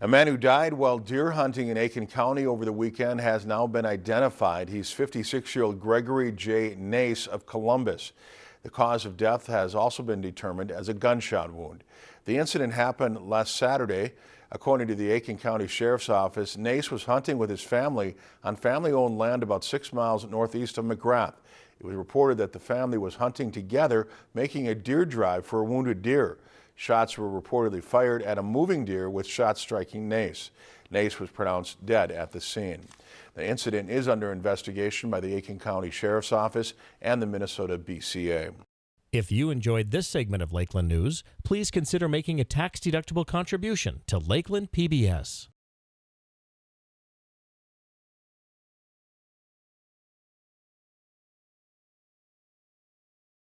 A man who died while deer hunting in Aitkin County over the weekend has now been identified. He's 56-year-old Gregory J. Nace of Columbus. The cause of death has also been determined as a gunshot wound. The incident happened last Saturday. According to the Aitkin County Sheriff's Office, Nace was hunting with his family on family-owned land about six miles northeast of McGrath. It was reported that the family was hunting together, making a deer drive for a wounded deer. Shots were reportedly fired at a moving deer with shots striking Nace. Nace was pronounced dead at the scene. The incident is under investigation by the Aitkin County Sheriff's Office and the Minnesota BCA. If you enjoyed this segment of Lakeland News, please consider making a tax-deductible contribution to Lakeland PBS.